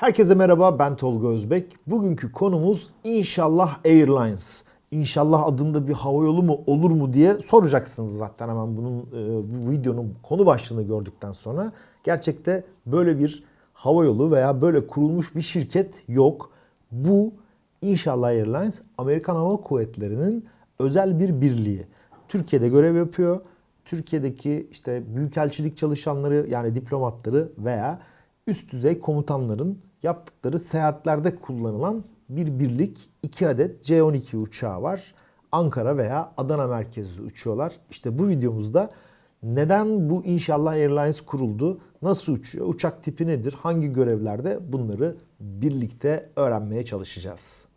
Herkese merhaba ben Tolga Özbek. Bugünkü konumuz İnşallah Airlines. İnşallah adında bir havayolu mu olur mu diye soracaksınız zaten hemen bunun e, bu videonun konu başlığını gördükten sonra. Gerçekte böyle bir havayolu veya böyle kurulmuş bir şirket yok. Bu İnşallah Airlines Amerikan Hava Kuvvetleri'nin özel bir birliği. Türkiye'de görev yapıyor. Türkiye'deki işte büyükelçilik çalışanları yani diplomatları veya üst düzey komutanların yaptıkları seyahatlerde kullanılan bir birlik. 2 adet C-12 uçağı var. Ankara veya Adana merkezli uçuyorlar. İşte bu videomuzda neden bu İnşallah Airlines kuruldu? Nasıl uçuyor? Uçak tipi nedir? Hangi görevlerde? Bunları birlikte öğrenmeye çalışacağız.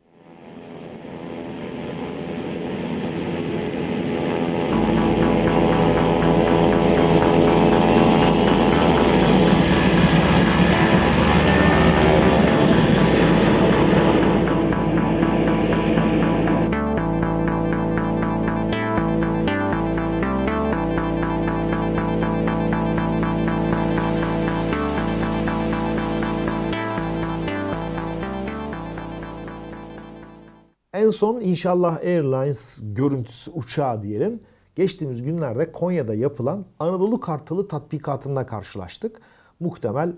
En son İnşallah Airlines görüntüsü uçağı diyelim. Geçtiğimiz günlerde Konya'da yapılan Anadolu Kartalı tatbikatında karşılaştık. Muhtemel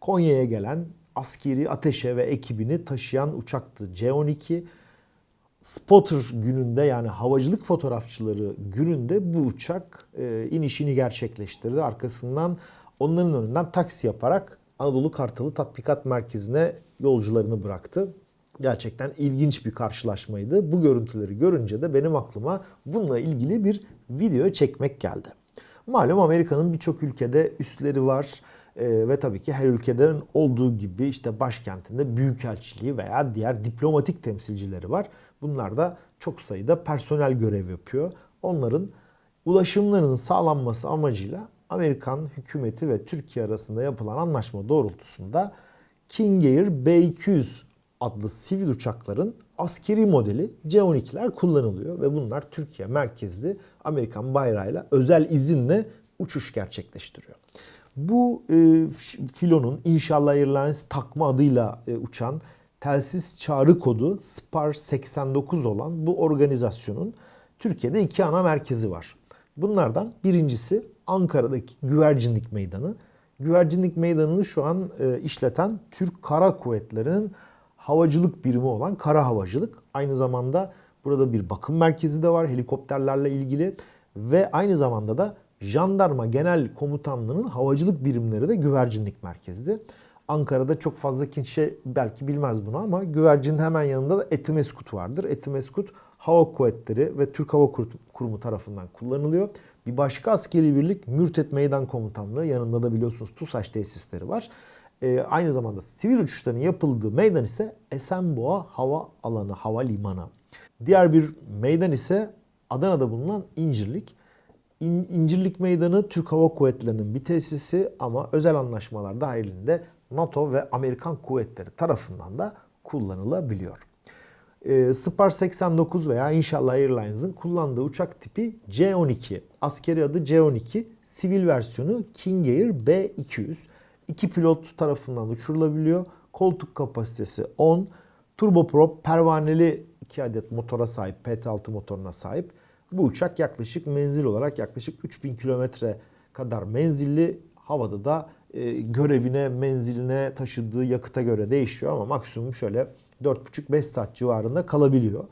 Konya'ya gelen askeri ateşe ve ekibini taşıyan uçaktı C-12. Spotter gününde yani havacılık fotoğrafçıları gününde bu uçak e, inişini gerçekleştirdi. Arkasından onların önünden taksi yaparak Anadolu Kartalı Tatbikat Merkezi'ne yolcularını bıraktı. Gerçekten ilginç bir karşılaşmaydı. Bu görüntüleri görünce de benim aklıma bununla ilgili bir video çekmek geldi. Malum Amerika'nın birçok ülkede üsleri var ee, ve tabii ki her ülkeden olduğu gibi işte başkentinde büyükelçiliği veya diğer diplomatik temsilcileri var. Bunlar da çok sayıda personel görev yapıyor. Onların ulaşımlarının sağlanması amacıyla Amerikan hükümeti ve Türkiye arasında yapılan anlaşma doğrultusunda King Air B-200 adlı sivil uçakların askeri modeli C-12'ler kullanılıyor ve bunlar Türkiye merkezli Amerikan bayrağıyla özel izinle uçuş gerçekleştiriyor. Bu e, filonun İnşallah Airlines takma adıyla e, uçan telsiz çağrı kodu SPAR 89 olan bu organizasyonun Türkiye'de iki ana merkezi var. Bunlardan birincisi Ankara'daki Güvercinlik Meydanı. Güvercinlik Meydanı'nı şu an e, işleten Türk Kara Kuvvetleri'nin havacılık birimi olan kara havacılık. Aynı zamanda burada bir bakım merkezi de var helikopterlerle ilgili ve aynı zamanda da Jandarma Genel Komutanlığı'nın havacılık birimleri de güvercinlik merkezdi. Ankara'da çok fazla kimse belki bilmez bunu ama güvercinin hemen yanında da Etimeskut vardır. Etimeskut Hava Kuvvetleri ve Türk Hava Kurumu tarafından kullanılıyor. Bir başka askeri birlik Mürtet Meydan Komutanlığı yanında da biliyorsunuz TUSAŞ tesisleri var. E, aynı zamanda sivil uçuşların yapıldığı meydan ise Esenboğa Hava Alanı, Hava Limanı. Diğer bir meydan ise Adana'da bulunan İncirlik. İn, İncirlik Meydanı Türk Hava Kuvvetleri'nin bir tesisi ama özel anlaşmalar dahilinde NATO ve Amerikan kuvvetleri tarafından da kullanılabiliyor. E, Spar 89 veya İnşallah Airlines'ın kullandığı uçak tipi C-12. Askeri adı C-12, sivil versiyonu King Air B-200 iki pilot tarafından uçurulabiliyor. Koltuk kapasitesi 10. Turboprop pervaneli 2 adet motora sahip, PT6 motoruna sahip. Bu uçak yaklaşık menzil olarak yaklaşık 3000 kilometre kadar menzilli. Havada da e, görevine, menziline taşıdığı yakıta göre değişiyor ama maksimum şöyle 4,5-5 saat civarında kalabiliyor.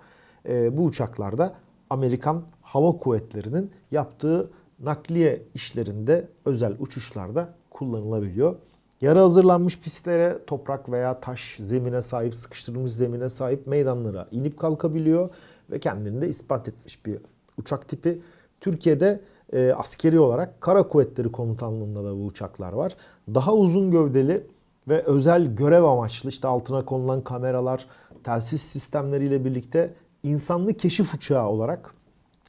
E, bu uçaklarda Amerikan Hava Kuvvetleri'nin yaptığı nakliye işlerinde özel uçuşlarda kullanılabiliyor. Yarı hazırlanmış pistlere, toprak veya taş zemine sahip, sıkıştırılmış zemine sahip meydanlara inip kalkabiliyor ve kendini de ispat etmiş bir uçak tipi. Türkiye'de e, askeri olarak Kara Kuvvetleri Komutanlığı'nda da bu uçaklar var. Daha uzun gövdeli ve özel görev amaçlı işte altına konulan kameralar, telsiz sistemleriyle birlikte insanlı keşif uçağı olarak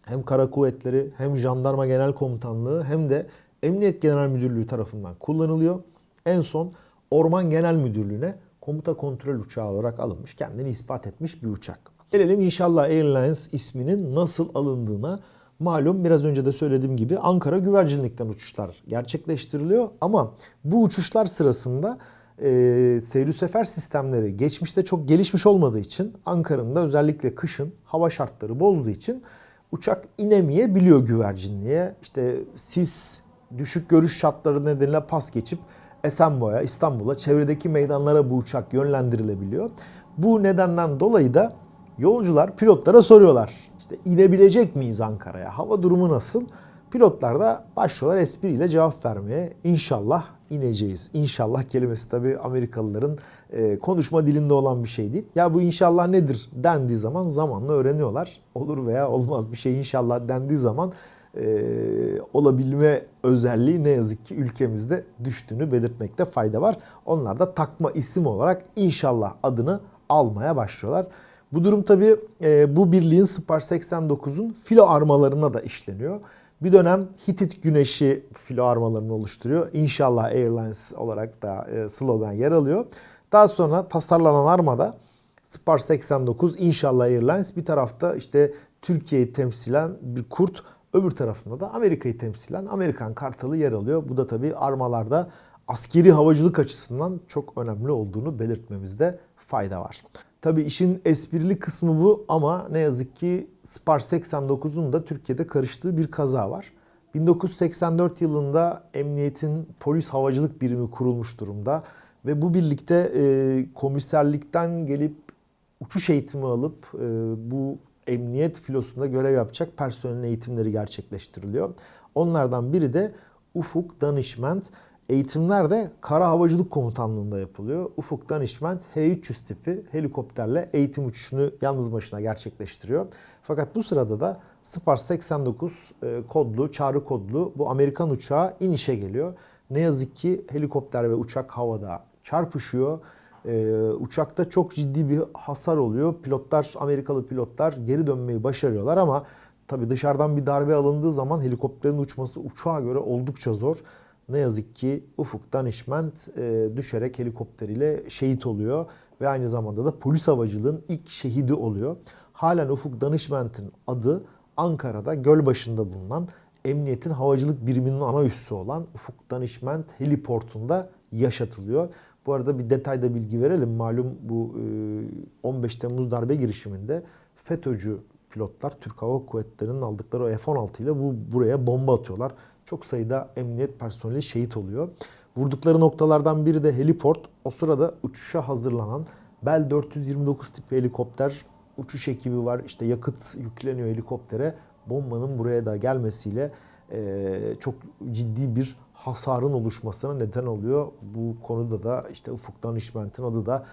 hem Kara Kuvvetleri hem Jandarma Genel Komutanlığı hem de Emniyet Genel Müdürlüğü tarafından kullanılıyor. En son Orman Genel Müdürlüğü'ne komuta kontrol uçağı olarak alınmış, kendini ispat etmiş bir uçak. Gelelim İnşallah Airlines isminin nasıl alındığına. Malum biraz önce de söylediğim gibi Ankara güvercinlikten uçuşlar gerçekleştiriliyor ama bu uçuşlar sırasında e, seyri sefer sistemleri geçmişte çok gelişmiş olmadığı için Ankara'nın da özellikle kışın hava şartları bozduğu için uçak inemeyebiliyor güvercinliğe. İşte sis, düşük görüş şartları nedeniyle pas geçip Esenboğa'ya, İstanbul'a, çevredeki meydanlara bu uçak yönlendirilebiliyor. Bu nedenden dolayı da yolcular pilotlara soruyorlar. İşte inebilecek miyiz Ankara'ya? Hava durumu nasıl? Pilotlar da başlıyorlar espriyle cevap vermeye. İnşallah ineceğiz. İnşallah kelimesi tabii Amerikalıların e, konuşma dilinde olan bir şey değil. Ya bu inşallah nedir dendiği zaman zamanla öğreniyorlar. Olur veya olmaz bir şey inşallah dendiği zaman e, olabilme özelliği ne yazık ki ülkemizde düştüğünü belirtmekte fayda var. Onlar da takma isim olarak inşallah adını almaya başlıyorlar. Bu durum tabii e, bu birliğin Spar 89'un filo armalarına da işleniyor. Bir dönem Hitit Güneşi filo armalarını oluşturuyor. İnşallah Airlines olarak da e, slogan yer alıyor. Daha sonra tasarlanan armada Spar 89 İnşallah Airlines bir tarafta işte Türkiye'yi temsilen bir kurt, öbür tarafında da Amerika'yı temsilen Amerikan kartalı yer alıyor. Bu da tabii armalarda askeri havacılık açısından çok önemli olduğunu belirtmemizde fayda var. Tabii işin esprili kısmı bu ama ne yazık ki Spar 89'un da Türkiye'de karıştığı bir kaza var. 1984 yılında emniyetin polis havacılık birimi kurulmuş durumda ve bu birlikte e, komiserlikten gelip uçuş eğitimi alıp e, bu emniyet filosunda görev yapacak personelin eğitimleri gerçekleştiriliyor. Onlardan biri de Ufuk Danışment. Eğitimler de Kara Havacılık Komutanlığı'nda yapılıyor. Ufuk Danışment H-300 tipi helikopterle eğitim uçuşunu yalnız başına gerçekleştiriyor. Fakat bu sırada da Spar 89 e, kodlu, çağrı kodlu bu Amerikan uçağı inişe geliyor. Ne yazık ki helikopter ve uçak havada çarpışıyor. Ee, uçakta çok ciddi bir hasar oluyor. Pilotlar, Amerikalı pilotlar geri dönmeyi başarıyorlar ama tabii dışarıdan bir darbe alındığı zaman helikopterin uçması uçağa göre oldukça zor. Ne yazık ki Ufuk Danışment e, düşerek helikopteriyle şehit oluyor ve aynı zamanda da polis havacılığın ilk şehidi oluyor. Halen Ufuk Danışment'in adı Ankara'da Gölbaşı'nda bulunan emniyetin havacılık biriminin ana üssü olan Ufuk Danışment Heliport'unda yaşatılıyor. Bu arada bir detayda bilgi verelim. Malum bu 15 Temmuz darbe girişiminde FETÖ'cü pilotlar Türk Hava Kuvvetleri'nin aldıkları o F-16 ile bu buraya bomba atıyorlar. Çok sayıda emniyet personeli şehit oluyor. Vurdukları noktalardan biri de heliport. O sırada uçuşa hazırlanan Bell 429 tipi helikopter uçuş ekibi var. İşte yakıt yükleniyor helikoptere. Bombanın buraya da gelmesiyle çok ciddi bir hasarın oluşmasına neden oluyor. Bu konuda da işte Ufuk Danışment'in adı da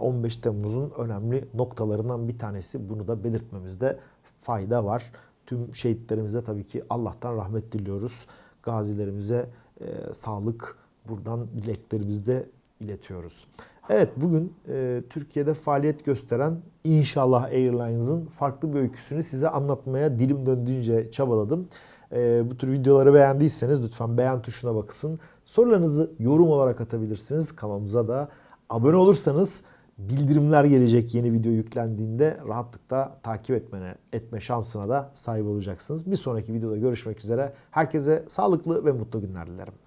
15 Temmuz'un önemli noktalarından bir tanesi. Bunu da belirtmemizde fayda var. Tüm şehitlerimize tabii ki Allah'tan rahmet diliyoruz. Gazilerimize e, sağlık buradan dileklerimizi de iletiyoruz. Evet bugün e, Türkiye'de faaliyet gösteren İnşallah Airlines'ın farklı bir öyküsünü size anlatmaya dilim döndüğünce çabaladım. E, bu tür videoları beğendiyseniz lütfen beğen tuşuna bakısın. Sorularınızı yorum olarak atabilirsiniz. Kanalımıza da abone olursanız bildirimler gelecek yeni video yüklendiğinde rahatlıkla takip etmene, etme şansına da sahip olacaksınız. Bir sonraki videoda görüşmek üzere. Herkese sağlıklı ve mutlu günler dilerim.